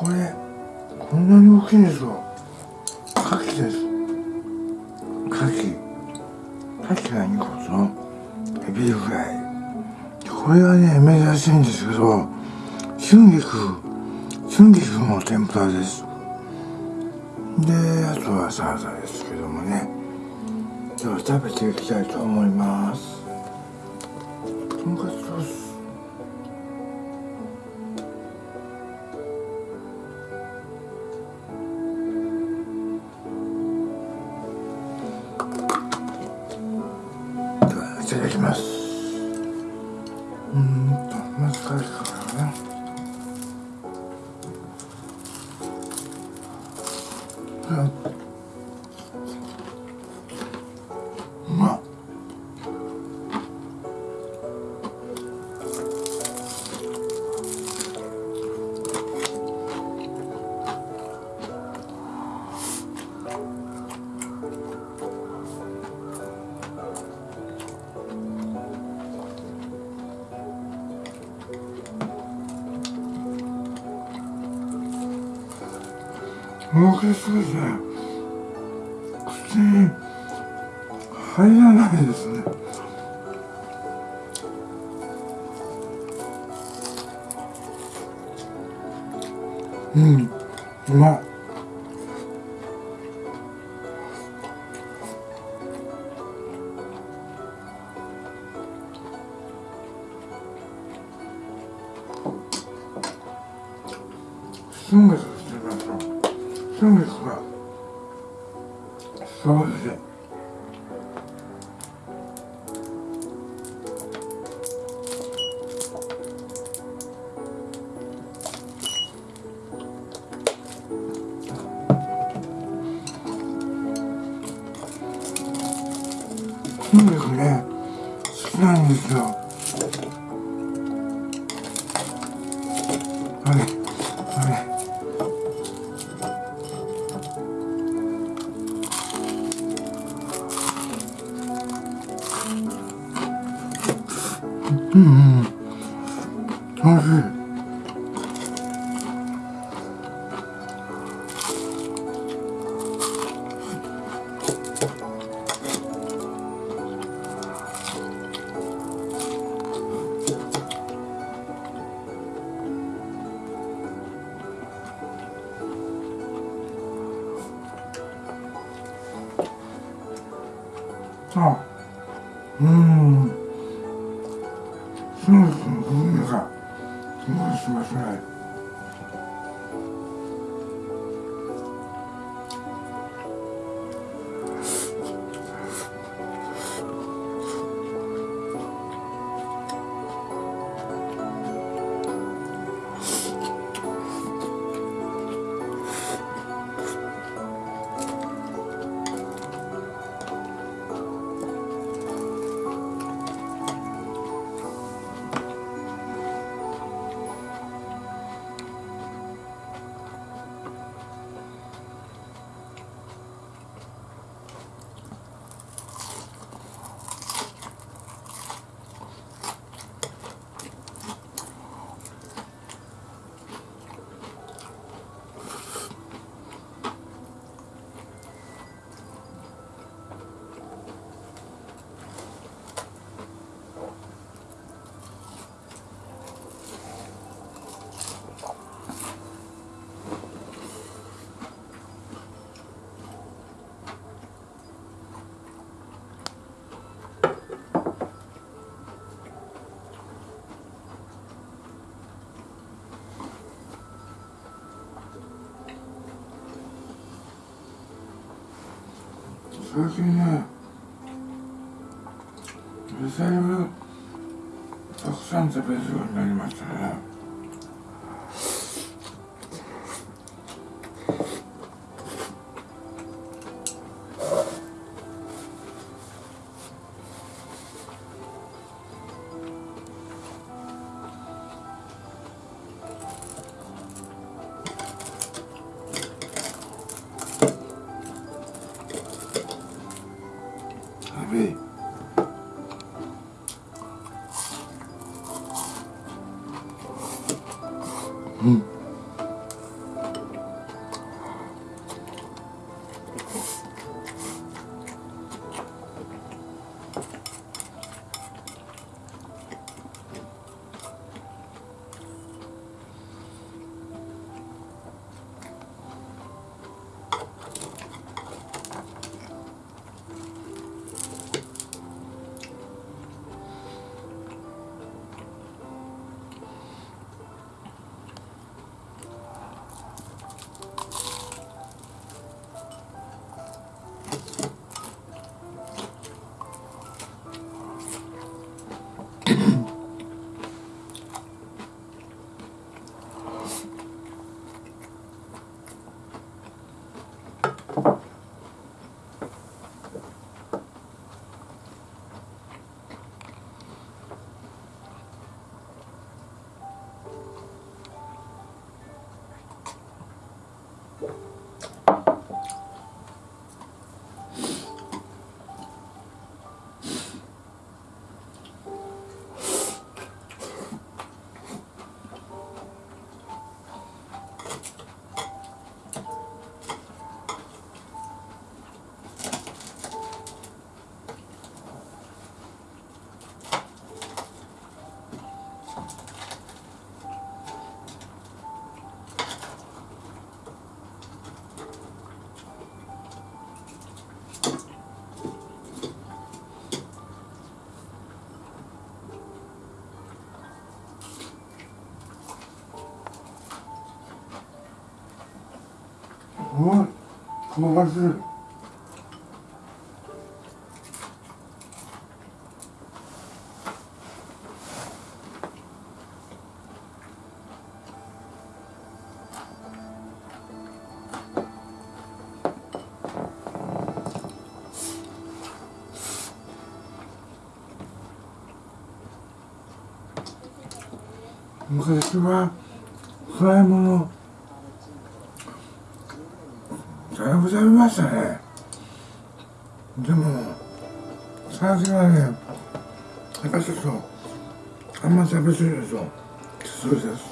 これこんなに大きいんですよ。牡蠣です。牡蠣。牡蠣が2個とエビフライ。これがね珍しいんですけど春菊。春菊の天ぷらです。であとはサラダですけどもね。では食べていきたいと思います。いただきます。うん。大きすぎて口に入らないですね。うん。うまい。最近ね野菜をたくさん食べるようになりましたね。香ばしい昔はフライもの。だいぶ食べましたね。でも最近はねやっぱちょっとあんま食べ過ぎるときついです。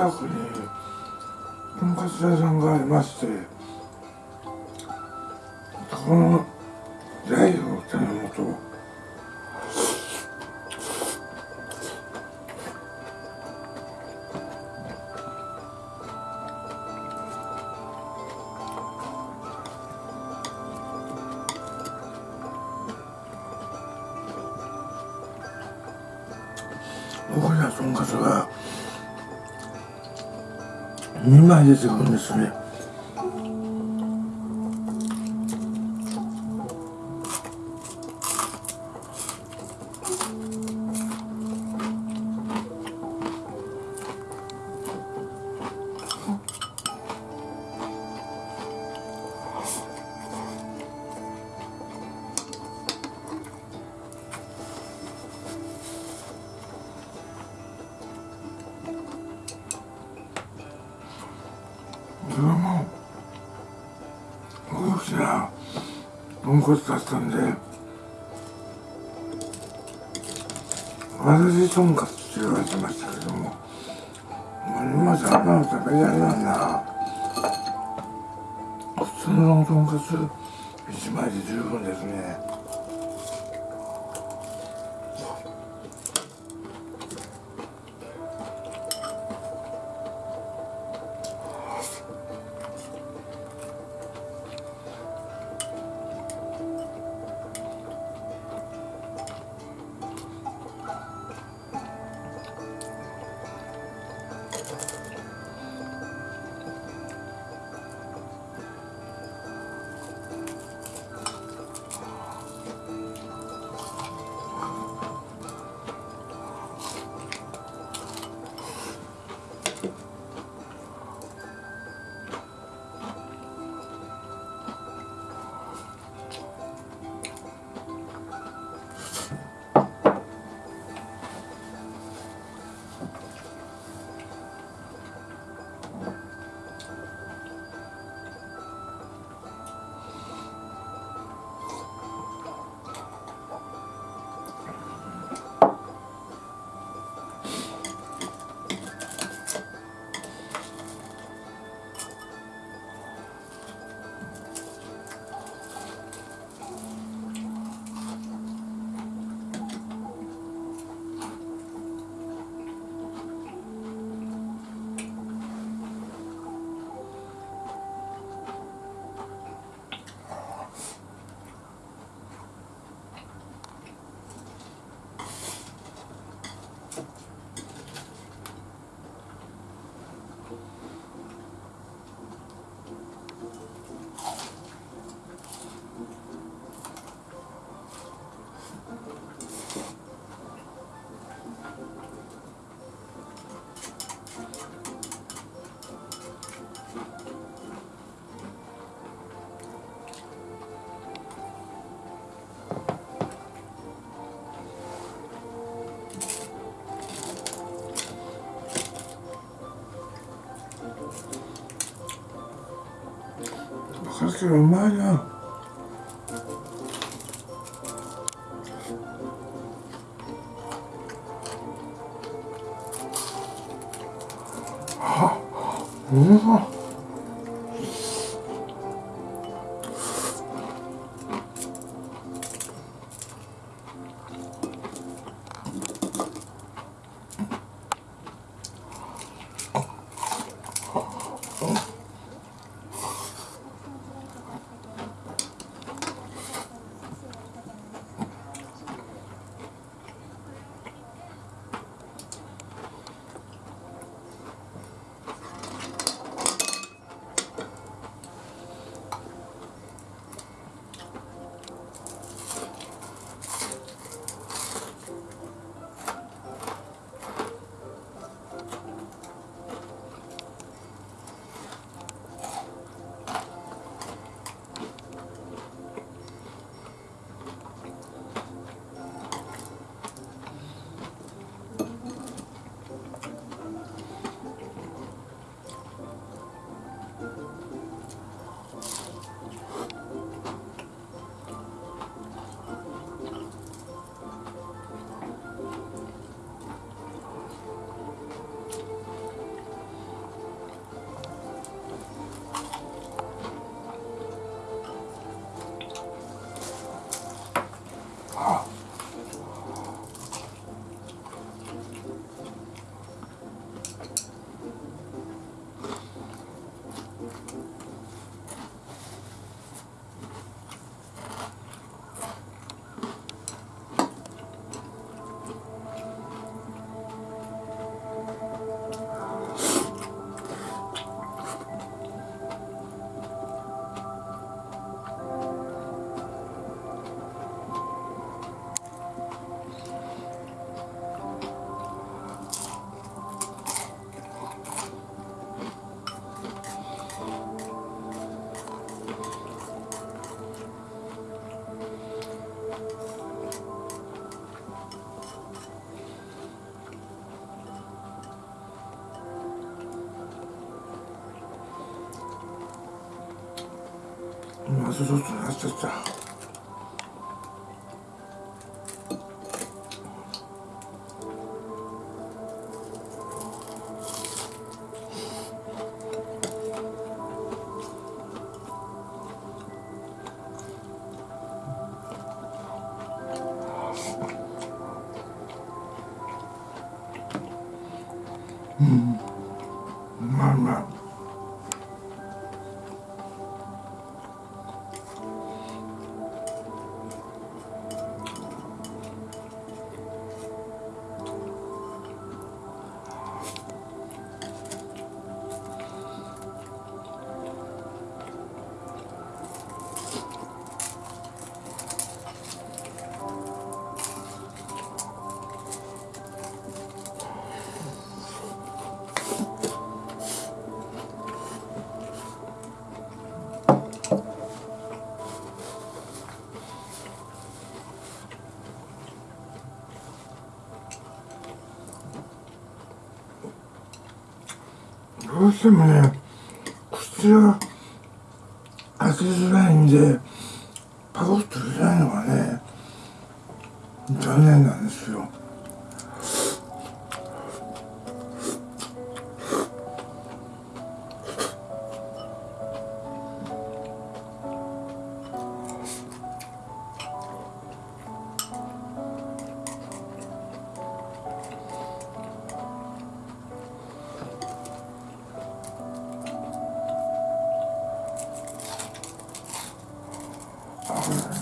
近くにとんかつ屋さんがありましてそこの代表頼むと僕らとんかつが2枚出てくるんですね豚骨だったんでわらじとんかつって言われてましたけども今じゃあんなの食べられないな普通のとんかつ1枚で十分ですね。かけちょっとちゃったうん。まいうまいうしてもね。口が開けづらいんでパコッと入れないのがね残念なんですよ。Amen.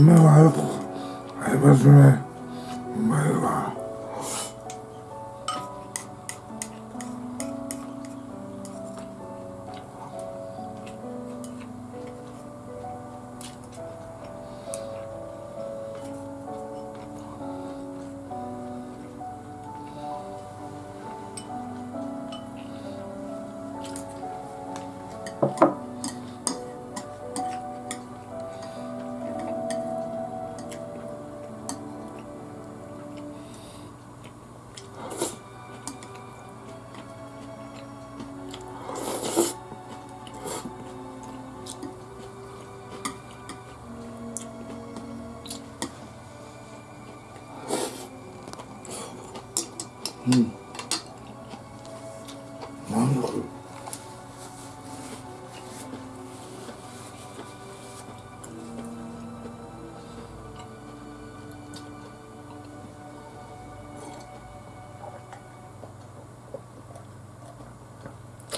米はよく合いますね。うん。満足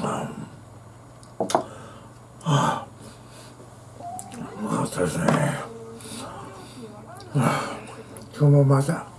ああうまかったですね。あ今日もまた